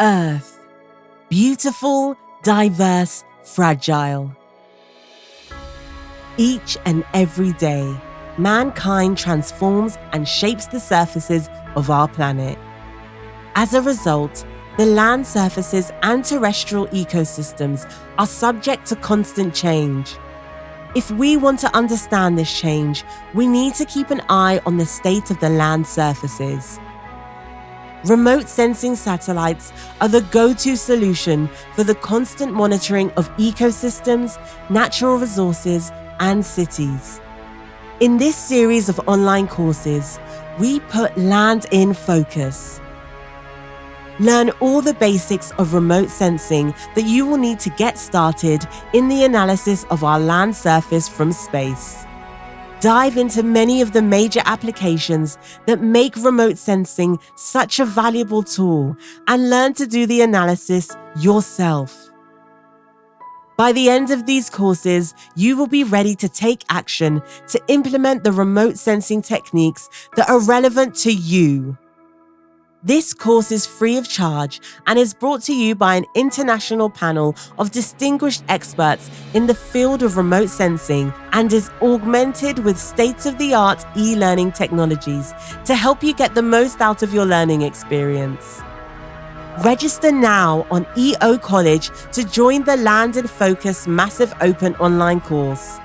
Earth. Beautiful, diverse, fragile. Each and every day, mankind transforms and shapes the surfaces of our planet. As a result, the land surfaces and terrestrial ecosystems are subject to constant change. If we want to understand this change, we need to keep an eye on the state of the land surfaces. Remote sensing satellites are the go to solution for the constant monitoring of ecosystems, natural resources, and cities. In this series of online courses, we put land in focus. Learn all the basics of remote sensing that you will need to get started in the analysis of our land surface from space. Dive into many of the major applications that make remote sensing such a valuable tool and learn to do the analysis yourself. By the end of these courses, you will be ready to take action to implement the remote sensing techniques that are relevant to you. This course is free of charge and is brought to you by an international panel of distinguished experts in the field of remote sensing and is augmented with state of the art e learning technologies to help you get the most out of your learning experience. Register now on EO College to join the Land in Focus Massive Open online course.